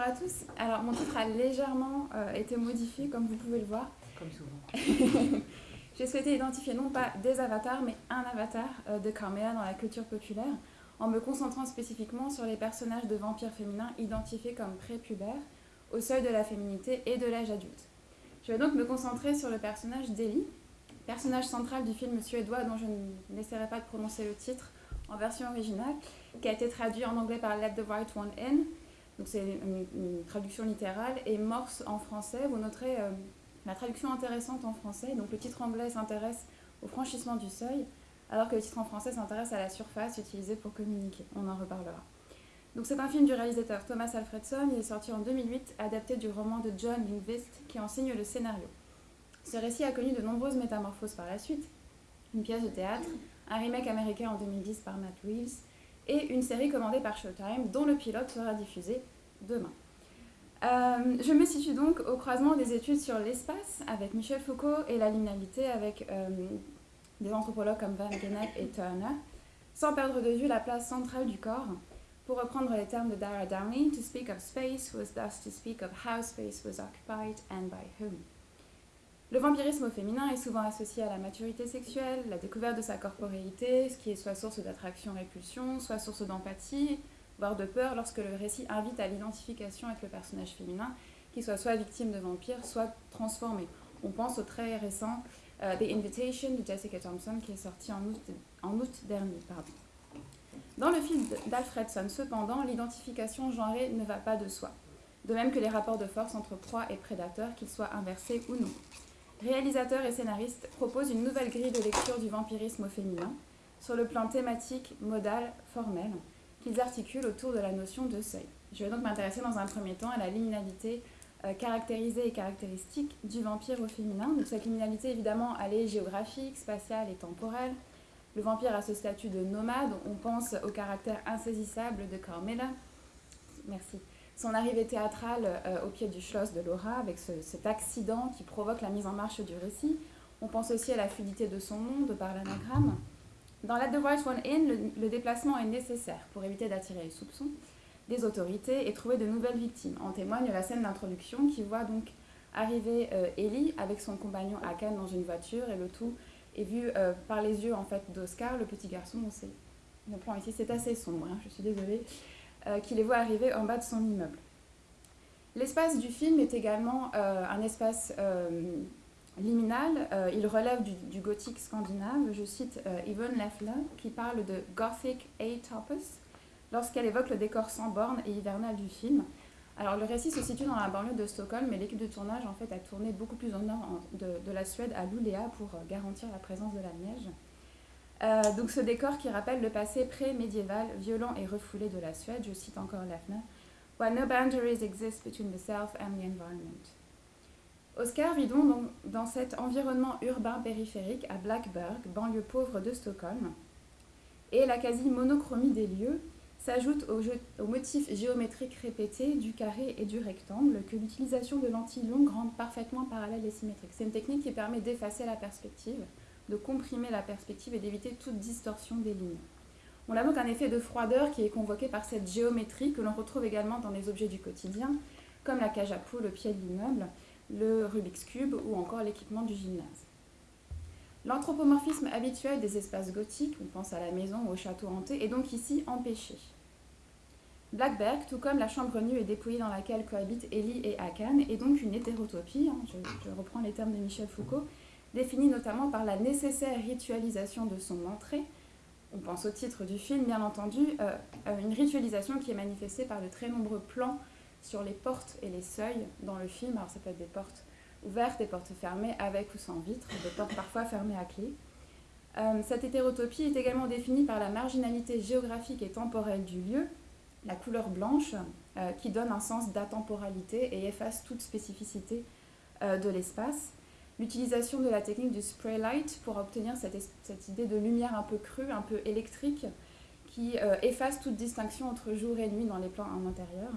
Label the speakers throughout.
Speaker 1: à tous. Alors, mon titre a légèrement euh, été modifié, comme vous pouvez le voir.
Speaker 2: Comme souvent.
Speaker 1: J'ai souhaité identifier non pas des avatars, mais un avatar euh, de Carmela dans la culture populaire, en me concentrant spécifiquement sur les personnages de vampires féminins identifiés comme prépubères, au seuil de la féminité et de l'âge adulte. Je vais donc me concentrer sur le personnage d'Ellie, personnage central du film suédois dont je n'essaierai pas de prononcer le titre en version originale, qui a été traduit en anglais par Let the Right One In. C'est une, traduction littérale. Et Morse en français, vous noterez euh, la traduction intéressante en français. Donc le titre anglais s'intéresse au franchissement du seuil, alors que le titre en français s'intéresse à la surface utilisée pour communiquer. On en reparlera. Donc c'est un film du réalisateur Thomas Alfredson. Il est sorti en 2008, adapté du roman de John Lindvist qui enseigne le scénario. Ce récit a connu de nombreuses métamorphoses par la suite. Une pièce de théâtre, un remake américain en 2010 par Matt Reeves et une série commandée par Showtime dont le pilote sera diffusé demain. Euh, je me situe donc au croisement des études sur l'espace avec Michel Foucault et la liminalité avec euh, des anthropologues comme Van Gennep et Turner, sans perdre de vue la place centrale du corps. Pour reprendre les termes de Dara Downey, to speak of space was thus to speak of how space was occupied and by whom. Le vampirisme féminin est souvent associé à la maturité sexuelle, la découverte de sa corporéité, ce qui est soit source d'attraction-répulsion, soit source d'empathie, voire de peur lorsque le récit invite à l'identification avec le personnage féminin, qui soit soit victime de vampire, soit transformé. On pense au très récent euh, The Invitation de Jessica Thompson qui est sorti en août, dernier. Dans le film d'Alfredson, cependant, l'identification genrée ne va pas de soi, de même que les rapports de force entre proie et prédateur, qu'ils soient inversés ou non réalisateurs et scénaristes proposent une nouvelle grille de lecture du vampirisme au féminin, sur le plan thématique, modal, formel, qu'ils articulent autour de la notion de seuil. Je vais donc m'intéresser dans un premier temps à la liminalité euh, caractérisée et caractéristique du vampire au féminin. Donc cette liminalité, évidemment, elle est géographique, spatiale et temporelle. Le vampire a ce statut de nomade. On pense au caractère insaisissable de Carmela. Merci son arrivée théâtrale euh, au pied du Schloss de Laura, avec cet accident qui provoque la mise en marche du récit. On pense aussi à la fluidité de son nom, par l'anagramme. Dans la The Right One In, le, déplacement est nécessaire pour éviter d'attirer les soupçons des autorités et trouver de nouvelles victimes. En témoigne la scène d'introduction qui voit donc arriver euh, Ellie avec son compagnon Akan dans une voiture et le tout est vu euh, par les yeux en fait d'Oscar, le petit garçon. le plan ici c'est assez sombre, hein, je suis désolée. Euh, qui les voit arriver en bas de son immeuble. L'espace du film est également euh, un espace euh, liminal. il relève du, gothique scandinave. Je cite Yvonne Leffler qui parle de Gothic A-Topos lorsqu'elle évoque le décor sans bornes et hivernal du film. Alors le récit se situe dans la banlieue de Stockholm, mais l'équipe de tournage en fait a tourné beaucoup plus au nord de, de la Suède, à Luleå, pour garantir la présence de la neige. Euh, donc ce décor qui rappelle le passé pré-médiéval, violent et refoulé de la Suède, je cite encore Lefner, Where no boundaries exist between the self and the environment. Oscar vit donc dans cet environnement urbain périphérique à Blackburg, banlieue pauvre de Stockholm, et la quasi-monochromie des lieux s'ajoute au, au, motif géométrique répété du carré et du rectangle que l'utilisation de lentilles rend parfaitement parallèles et symétriques. C'est une technique qui permet d'effacer la perspective de comprimer la perspective et d'éviter toute distorsion des lignes. On a donc un effet de froideur qui est convoqué par cette géométrie que l'on retrouve également dans les objets du quotidien, comme la cage à poule au pied de l'immeuble, le Rubik's Cube ou encore l'équipement du gymnase. L'anthropomorphisme habituel des espaces gothiques, on pense à la maison ou au château hanté, est donc ici empêché. Blackberg, tout comme la chambre nue et dépouillée dans laquelle cohabitent Ellie et Akan, est donc une hétérotopie, hein, je reprends les termes de Michel Foucault, définie notamment par la nécessaire ritualisation de son entrée. On pense au titre du film, bien entendu, euh, euh, une ritualisation qui est manifestée par de très nombreux plans sur les portes et les seuils dans le film. Alors ça peut être des portes ouvertes, des portes fermées, avec ou sans vitre, des portes parfois fermées à clé. Euh, cette hétérotopie est également définie par la marginalité géographique et temporelle du lieu, la couleur blanche, qui donne un sens d'atemporalité et efface toute spécificité de l'espace l'utilisation de la technique du spray light pour obtenir cette, idée de lumière un peu crue, un peu électrique, qui euh, efface toute distinction entre jour et nuit dans les plans en intérieur.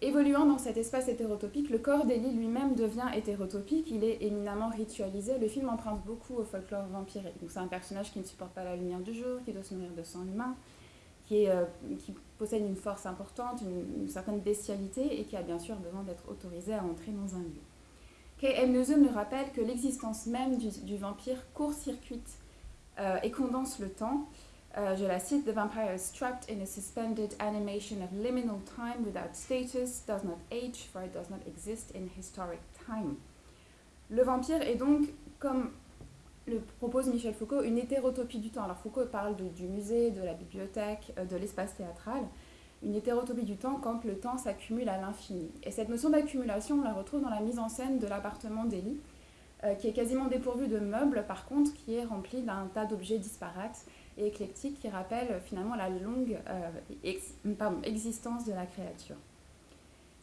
Speaker 1: Évoluant dans cet espace hétérotopique, le corps d'Elie lui-même devient hétérotopique, il est éminemment ritualisé. Le film emprunte beaucoup au folklore vampirique. c'est un personnage qui ne supporte pas la lumière du jour, qui doit se nourrir de sang humain, qui, qui possède une force importante, une, certaine bestialité et qui a bien sûr besoin d'être autorisé à entrer dans un lieu. K.M. Nous rappelle que l'existence même du, vampire court-circuite et condense le temps euh, je la cite, The vampire is trapped in a suspended animation of liminal time without status, does not age, for it does not exist in historic time. Le vampire est donc, comme le propose Michel Foucault, une hétérotopie du temps. Alors Foucault parle du musée, de la bibliothèque, euh, de l'espace théâtral. Une hétérotopie du temps quand le temps s'accumule à l'infini. Et cette notion d'accumulation, on la retrouve dans la mise en scène de l'appartement d'Elie, euh, qui est quasiment dépourvu de meubles, par contre, qui est rempli d'un tas d'objets disparates et éclectique qui rappelle finalement la longue euh, existence de la créature.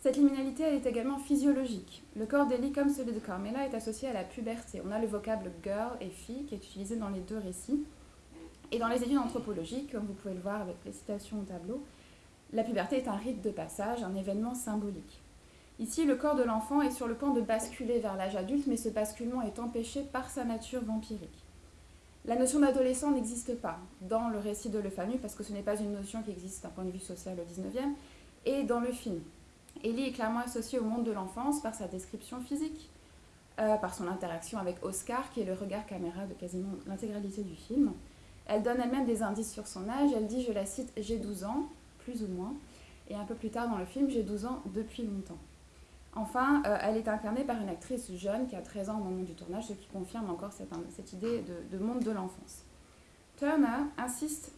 Speaker 1: Cette liminalité elle est également physiologique. Le corps d'Ellie, comme celui de Carmela, est associé à la puberté. On a le vocable girl et fille qui est utilisé dans les deux récits. Et dans les études anthropologiques, comme vous pouvez le voir avec les citations au tableau, la puberté est un rite de passage, un événement symbolique. Ici, le corps de l'enfant est sur le point de basculer vers l'âge adulte, mais ce basculement est empêché par sa nature vampirique. La notion d'adolescent n'existe pas dans le récit de Le Fanu parce que ce n'est pas une notion qui existe d'un point de vue social au 19e et dans le film. Ellie est clairement associée au monde de l'enfance par sa description physique, euh, par son interaction avec Oscar qui est le regard caméra de quasiment l'intégralité du film. Elle donne elle-même des indices sur son âge, elle dit, je la cite, j'ai 12 ans, plus ou moins, et un peu plus tard dans le film, j'ai 12 ans depuis longtemps. Enfin, euh, elle est incarnée par une actrice jeune qui a 13 ans au moment du tournage, ce qui confirme encore cette, idée de, monde de l'enfance. Turner insiste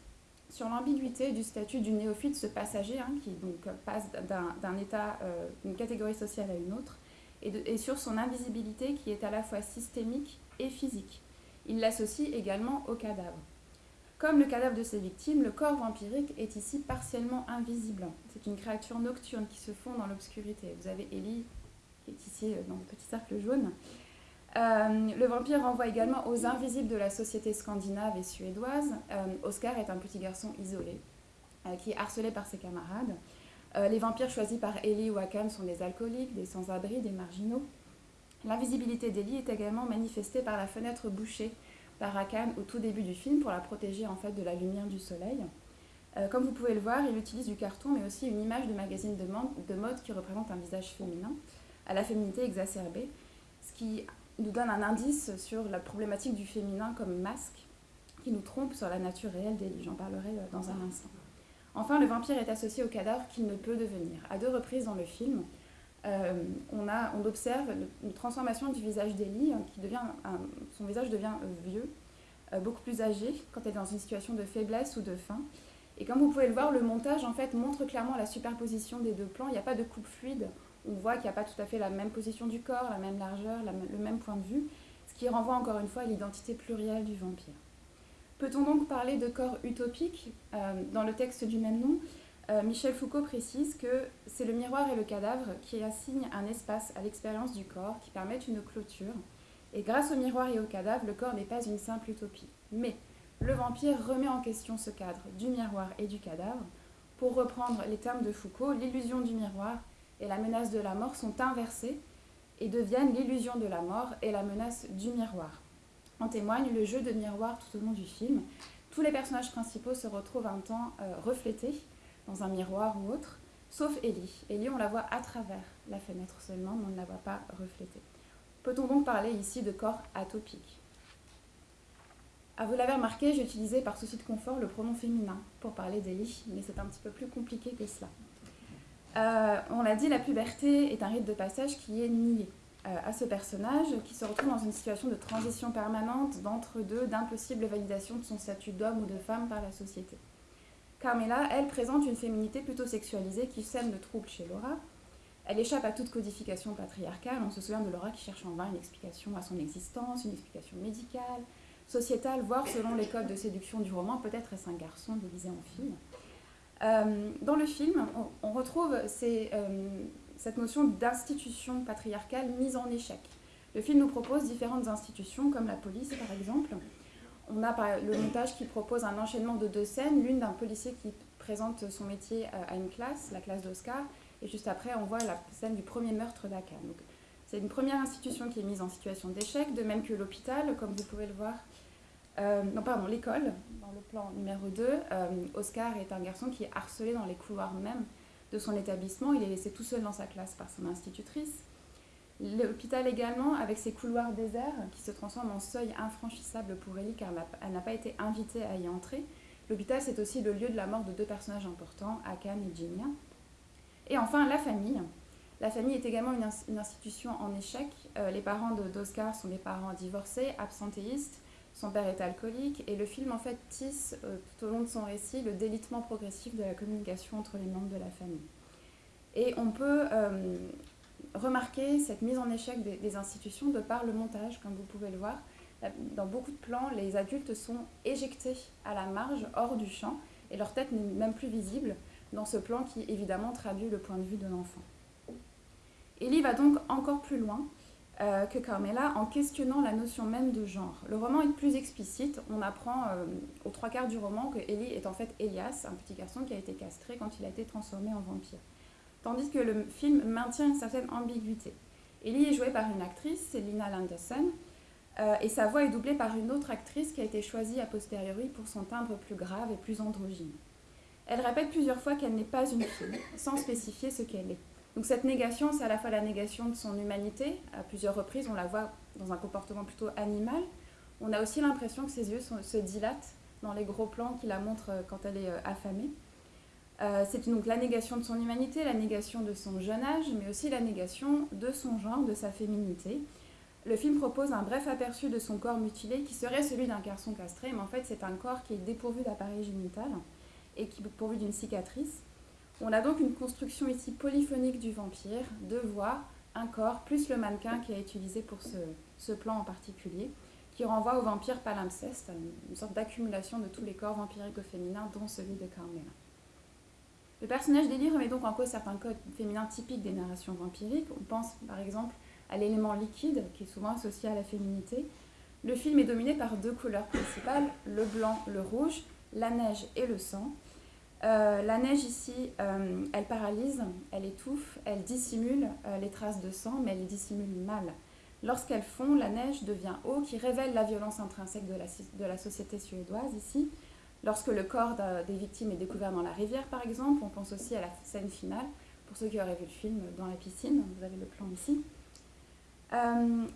Speaker 1: sur l'ambiguïté du statut du néophyte, ce passager hein, qui donc passe d'un état, euh, d'une catégorie sociale à une autre, et, et, sur son invisibilité qui est à la fois systémique et physique. Il l'associe également au cadavre. Comme le cadavre de ses victimes, le corps vampirique est ici partiellement invisible. C'est une créature nocturne qui se fond dans l'obscurité. Vous avez Ellie, qui est ici euh, dans le petit cercle jaune. Euh, le vampire renvoie également aux invisibles de la société scandinave et suédoise. Euh, Oscar est un petit garçon isolé, qui est harcelé par ses camarades. les vampires choisis par Ellie ou Akan sont des alcooliques, des sans-abri, des marginaux. L'invisibilité d'Ellie est également manifestée par la fenêtre bouchée par Akan au tout début du film pour la protéger en fait de la lumière du soleil. Euh, comme vous pouvez le voir, il utilise du carton mais aussi une image de magazine de, de mode qui représente un visage féminin à la féminité exacerbée, ce qui nous donne un indice sur la problématique du féminin comme masque qui nous trompe sur la nature réelle d'Elie. J'en parlerai euh, dans un instant. Enfin, le vampire est associé au cadavre qu'il ne peut devenir. À deux reprises dans le film, euh, on, observe une transformation du visage d'Elie, hein, qui devient son visage devient euh, vieux, euh, beaucoup plus âgé, quand elle est dans une situation de faiblesse ou de faim. Et comme vous pouvez le voir, le montage en fait montre clairement la superposition des deux plans. Il n'y a pas de coupe fluide. On voit qu'il n'y a pas tout à fait la même position du corps, la même largeur, le même point de vue, ce qui renvoie encore une fois à l'identité plurielle du vampire. Peut-on donc parler de corps utopique Dans le texte du même nom, euh, Michel Foucault précise que c'est le miroir et le cadavre qui assignent un espace à l'expérience du corps, qui permettent une clôture. Et grâce au miroir et au cadavre, le corps n'est pas une simple utopie. Mais le vampire remet en question ce cadre du miroir et du cadavre. Pour reprendre les termes de Foucault, l'illusion du miroir et la menace de la mort sont inversées et deviennent l'illusion de la mort et la menace du miroir. En témoigne le jeu de miroir tout au long du film. Tous les personnages principaux se retrouvent un temps euh, reflétés dans un miroir ou autre, sauf Ellie. Ellie, on la voit à travers la fenêtre seulement, mais on ne la voit pas reflétée. Peut-on donc parler ici de corps atopique? Ah, Vous l'avez remarqué, j'ai utilisé par souci de confort le pronom féminin pour parler d'Ellie, mais c'est un petit peu plus compliqué que cela. Euh, on l'a dit, la puberté est un rite de passage qui est nié euh, à ce personnage qui se retrouve dans une situation de transition permanente d'entre-deux, d'impossible validation de son statut d'homme ou de femme par la société. Carmela, elle, présente une féminité plutôt sexualisée qui sème le trouble chez Laura. Elle échappe à toute codification patriarcale. On se souvient de Laura qui cherche en vain une explication à son existence, une explication médicale, sociétale, voire selon les codes de séduction du roman, peut-être est-ce un garçon déguisé en fille. Euh, dans le film, on, retrouve euh, cette notion d'institution patriarcale mise en échec. Le film nous propose différentes institutions, comme la police par exemple, on a le montage qui propose un enchaînement de deux scènes, l'une d'un policier qui présente son métier euh, à une classe, la classe d'Oscar, et juste après on voit la scène du premier meurtre d'Akan. c'est une première institution qui est mise en situation d'échec, de même que l'hôpital, comme vous pouvez le voir. Euh, non, pardon, l'école, dans le plan numéro 2. Euh, Oscar est un garçon qui est harcelé dans les couloirs même de son établissement. Il est laissé tout seul dans sa classe par son institutrice. L'hôpital également, avec ses couloirs déserts qui se transforment en seuil infranchissable pour Ellie car elle n'a pas été invitée à y entrer. L'hôpital, c'est aussi le lieu de la mort de deux personnages importants, Akam et Jinia. Et enfin, la famille. La famille est également une, institution en échec. Euh, les parents d'Oscar sont des parents divorcés, absentéistes. Son père est alcoolique et le film en fait tisse euh, tout au long de son récit le délitement progressif de la communication entre les membres de la famille. Et on peut euh, remarquer cette mise en échec des, institutions de par le montage, comme vous pouvez le voir. Dans beaucoup de plans, les adultes sont éjectés à la marge, hors du champ, et leur tête n'est même plus visible dans ce plan qui évidemment traduit le point de vue de l'enfant. Ellie va donc encore plus loin euh, que Carmela en questionnant la notion même de genre. Le roman est plus explicite. On apprend euh, aux trois quarts du roman que Ellie est en fait Elias, un petit garçon qui a été castré quand il a été transformé en vampire. Tandis que le film maintient une certaine ambiguïté. Ellie est jouée par une actrice, c'est Lina Landerson, euh, et sa voix est doublée par une autre actrice qui a été choisie a posteriori pour son timbre plus grave et plus androgyne. Elle répète plusieurs fois qu'elle n'est pas une fille, sans spécifier ce qu'elle est. Donc cette négation, c'est à la fois la négation de son humanité. À plusieurs reprises, on la voit dans un comportement plutôt animal. On a aussi l'impression que ses yeux se dilatent dans les gros plans qui la montrent euh, quand elle est euh, affamée. Euh, c'est donc la négation de son humanité, la négation de son jeune âge, mais aussi la négation de son genre, de sa féminité. Le film propose un bref aperçu de son corps mutilé qui serait celui d'un garçon castré, mais en fait c'est un corps qui est dépourvu d'appareil génital et qui est pourvu d'une cicatrice. On a donc une construction ici polyphonique du vampire, deux voix, un corps, plus le mannequin qui est utilisé pour ce, plan en particulier, qui renvoie au vampire palimpseste, une sorte d'accumulation de tous les corps vampiriques au féminin, dont celui de Carmela. Le personnage d'Elie remet donc en cause certains codes féminins typiques des narrations vampiriques. On pense par exemple à l'élément liquide, qui est souvent associé à la féminité. Le film est dominé par deux couleurs principales, le blanc, le rouge, la neige et le sang. Euh, la neige ici, euh, elle paralyse, elle étouffe, elle dissimule euh, les traces de sang, mais elle dissimule mal. Lorsqu'elle fond, la neige devient eau qui révèle la violence intrinsèque de la société suédoise ici. Lorsque le corps des victimes est découvert dans la rivière, par exemple, on pense aussi à la scène finale. Pour ceux qui auraient vu le film dans la piscine, vous avez le plan ici.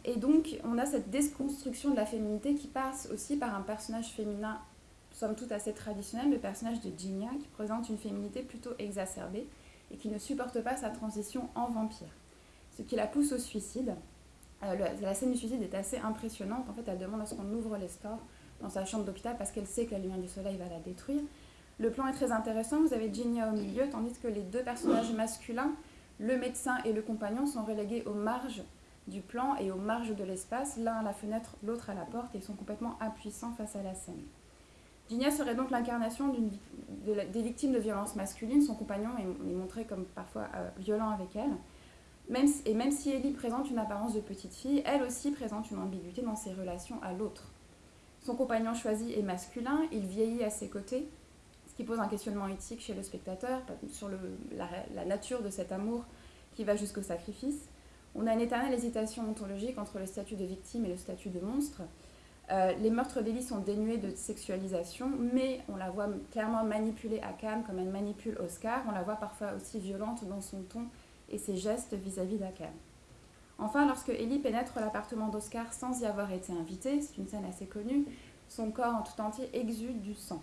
Speaker 1: et donc, on a cette déconstruction de la féminité qui passe aussi par un personnage féminin somme toute assez traditionnel, le personnage de Ginia, qui présente une féminité plutôt exacerbée et qui ne supporte pas sa transition en vampire. Ce qui la pousse au suicide. Euh, la scène du suicide est assez impressionnante. En fait, elle demande à ce qu'on ouvre les stores dans sa chambre d'hôpital parce qu'elle sait que la lumière du soleil va la détruire. Le plan est très intéressant. Vous avez Ginia au milieu, tandis que les deux personnages masculins, le médecin et le compagnon, sont relégués aux marges du plan et aux marges de l'espace, l'un à la fenêtre, l'autre à la porte, et sont complètement impuissants face à la scène. Ginia serait donc l'incarnation des victimes de violences masculines. Son compagnon est, montré comme parfois euh, violent avec elle. Et même si Ellie présente une apparence de petite fille, elle aussi présente une ambiguïté dans ses relations à l'autre. Son compagnon choisi est masculin, il vieillit à ses côtés, ce qui pose un questionnement éthique chez le spectateur sur la, nature de cet amour qui va jusqu'au sacrifice. On a une éternelle hésitation ontologique entre le statut de victime et le statut de monstre. Euh, les meurtres d'Ellie sont dénués de sexualisation, mais on la voit clairement manipuler à comme elle manipule Oscar. On la voit parfois aussi violente dans son ton et ses gestes vis-à-vis d'Akam. Enfin, lorsque Ellie pénètre l'appartement d'Oscar sans y avoir été invitée, c'est une scène assez connue, son corps en tout entier exude du sang.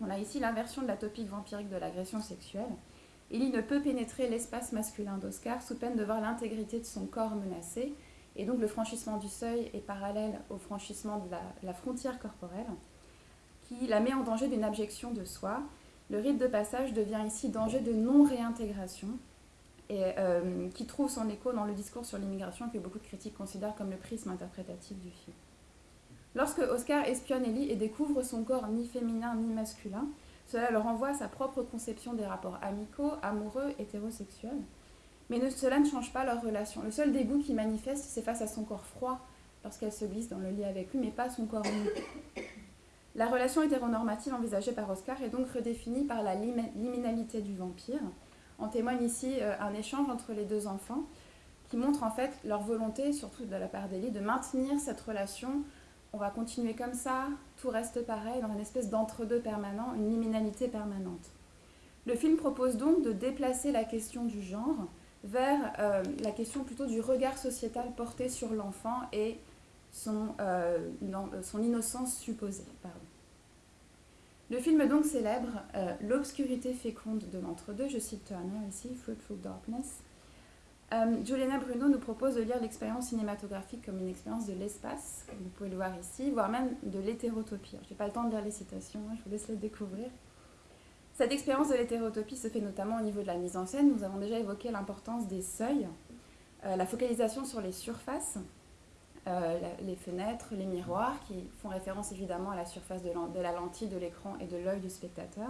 Speaker 1: On a ici l'inversion de la topique vampirique de l'agression sexuelle. Ellie ne peut pénétrer l'espace masculin d'Oscar sous peine de voir l'intégrité de son corps menacée, et donc le franchissement du seuil est parallèle au franchissement de la, frontière corporelle, qui la met en danger d'une abjection de soi. Le rite de passage devient ici danger de non-réintégration, et euh, qui trouve son écho dans le discours sur l'immigration que beaucoup de critiques considèrent comme le prisme interprétatif du film. Lorsque Oscar espionne Ellie et découvre son corps ni féminin ni masculin, cela leur renvoie à sa propre conception des rapports amicaux, amoureux, hétérosexuels. Mais cela ne change pas leur relation. Le seul dégoût qu'il manifeste, c'est face à son corps froid lorsqu'elle se glisse dans le lit avec lui, mais pas son corps nu. La relation hétéronormative envisagée par Oscar est donc redéfinie par la liminalité du vampire. En témoigne ici euh, un échange entre les deux enfants qui montre en fait leur volonté, surtout de la part d'Elie, de maintenir cette relation on va continuer comme ça, tout reste pareil, dans une espèce d'entre-deux permanent, une liminalité permanente. Le film propose donc de déplacer la question du genre vers euh, la question plutôt du regard sociétal porté sur l'enfant et son, euh, son, innocence supposée. Le film donc célèbre euh, l'obscurité féconde de l'entre-deux, je cite Turner ici, Fruitful Darkness. Juliana Bruno nous propose de lire l'expérience cinématographique comme une expérience de l'espace, comme vous pouvez le voir ici, voire même de l'hétérotopie. Je n'ai pas le temps de lire les citations, hein, je vous laisse les découvrir. Cette expérience de l'hétérotopie se fait notamment au niveau de la mise en scène. Nous avons déjà évoqué l'importance des seuils, euh, la focalisation sur les surfaces, euh, les fenêtres, les miroirs, qui font référence évidemment à la surface de, la lentille de l'écran et de l'œil du spectateur.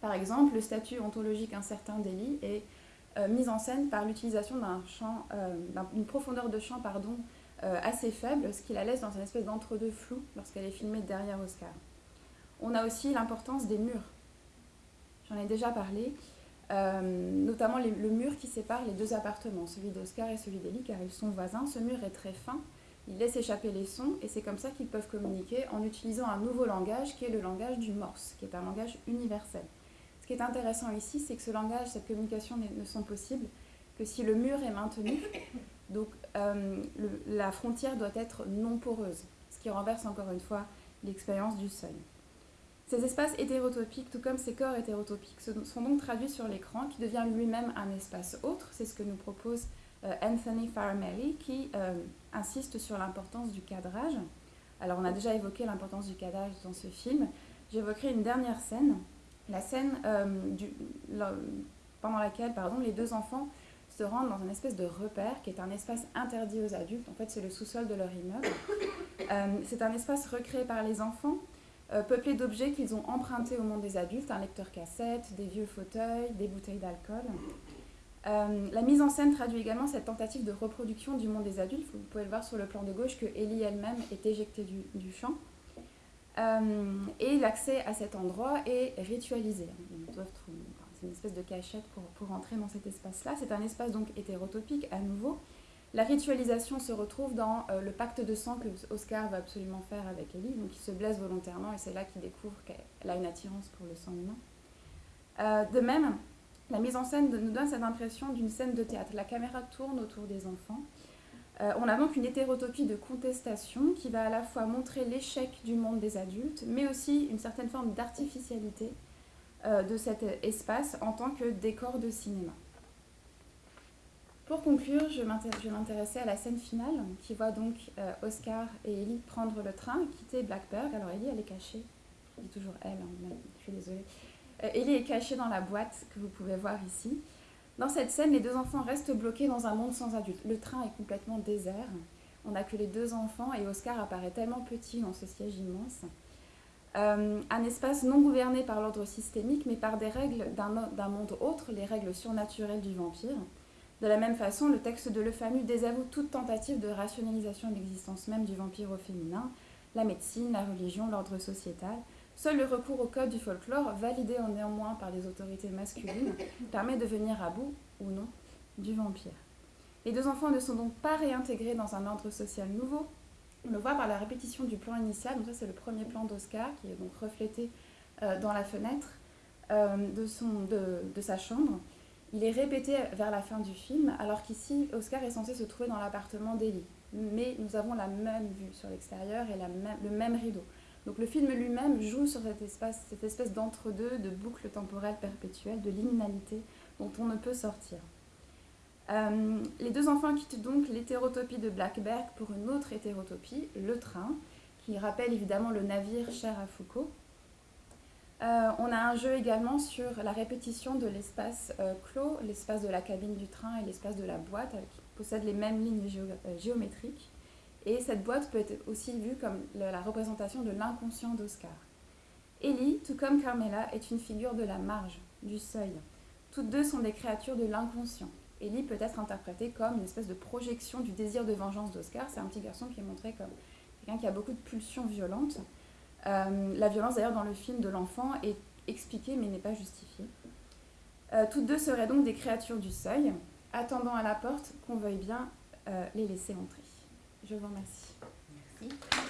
Speaker 1: Par exemple, le statut ontologique incertain d'Elie est euh, mis en scène par l'utilisation d'une profondeur de champ pardon, assez faible, ce qui la laisse dans une espèce d'entre-deux flou lorsqu'elle est filmée derrière Oscar. On a aussi l'importance des murs j'en ai déjà parlé, euh, notamment le mur qui sépare les deux appartements, celui d'Oscar et celui d'Elie, car ils sont voisins. Ce mur est très fin, il laisse échapper les sons, et c'est comme ça qu'ils peuvent communiquer en utilisant un nouveau langage qui est le langage du morse, qui est un langage universel. Ce qui est intéressant ici, c'est que ce langage, cette communication ne sont possibles que si le mur est maintenu. Donc euh, la frontière doit être non poreuse, ce qui renverse encore une fois l'expérience du seuil. Ces espaces hétérotopiques, tout comme ces corps hétérotopiques, sont donc traduits sur l'écran, qui devient lui-même un espace autre. C'est ce que nous propose Anthony Faramelli, qui euh, insiste sur l'importance du cadrage. Alors, on a déjà évoqué l'importance du cadrage dans ce film. J'évoquerai une dernière scène, la scène euh, pendant laquelle pardon, les deux enfants se rendent dans une espèce de repère qui est un espace interdit aux adultes. En fait, c'est le sous-sol de leur immeuble. c'est un espace recréé par les enfants euh, peuplé d'objets qu'ils ont empruntés au monde des adultes, un lecteur cassette, des vieux fauteuils, des bouteilles d'alcool. Euh, la mise en scène traduit également cette tentative de reproduction du monde des adultes. Vous pouvez le voir sur le plan de gauche que Ellie elle-même est éjectée du, champ. Euh, et l'accès à cet endroit est ritualisé. C'est une espèce de cachette pour, entrer dans cet espace-là. C'est un espace donc hétérotopique à nouveau, la ritualisation se retrouve dans euh, le pacte de sang que Oscar va absolument faire avec Ellie. Donc il se blesse volontairement et c'est là qu'il découvre qu'elle a une attirance pour le sang humain. De même, la mise en scène nous donne cette impression d'une scène de théâtre. La caméra tourne autour des enfants. Euh, on a donc une hétérotopie de contestation qui va à la fois montrer l'échec du monde des adultes, mais aussi une certaine forme d'artificialité de cet espace en tant que décor de cinéma. Pour conclure, je m'intéressais à la scène finale qui voit donc euh, Oscar et Ellie prendre le train et quitter Blackberg. Alors Ellie, elle est cachée. Je dis toujours elle, hein, je suis désolée. Euh, Ellie est cachée dans la boîte que vous pouvez voir ici. Dans cette scène, les deux enfants restent bloqués dans un monde sans adultes. Le train est complètement désert. On n'a que les deux enfants et Oscar apparaît tellement petit dans ce siège immense. Euh, un espace non gouverné par l'ordre systémique, mais par des règles d'un monde autre, les règles surnaturelles du vampire. De la même façon, le texte de Le Fanu désavoue toute tentative de rationalisation de l'existence même du vampire au féminin, la médecine, la religion, l'ordre sociétal. Seul le recours au code du folklore, validé en néanmoins par des autorités masculines, permet de venir à bout, ou non, du vampire. Les deux enfants ne sont donc pas réintégrés dans un ordre social nouveau. On le voit par la répétition du plan initial. Donc ça, c'est le premier plan d'Oscar qui est donc reflété euh, dans la fenêtre euh, de, de sa chambre. Il est répété vers la fin du film, alors qu'ici, Oscar est censé se trouver dans l'appartement d'Ellie. Mais nous avons la même vue sur l'extérieur et le même rideau. Donc le film lui-même joue sur cette espèce d'entre-deux, de boucle temporelle perpétuelle, de liminalité dont on ne peut sortir. Euh, les deux enfants quittent donc l'hétérotopie de Blackberg pour une autre hétérotopie, le train, qui rappelle évidemment le navire cher à Foucault, euh, on a un jeu également sur la répétition de l'espace euh, clos, l'espace de la cabine du train et l'espace de la boîte, qui possèdent les mêmes lignes géométriques. Et cette boîte peut être aussi vue comme la représentation de l'inconscient d'Oscar. Ellie, tout comme Carmela, est une figure de la marge, du seuil. Toutes deux sont des créatures de l'inconscient. Ellie peut être interprétée comme une espèce de projection du désir de vengeance d'Oscar. C'est un petit garçon qui est montré comme quelqu'un qui a beaucoup de pulsions violentes. Euh, la violence d'ailleurs dans le film de l'enfant est expliquée mais n'est pas justifiée. Euh, toutes deux seraient donc des créatures du seuil, attendant à la porte qu'on veuille bien euh, les laisser entrer. Je vous remercie.
Speaker 2: Merci.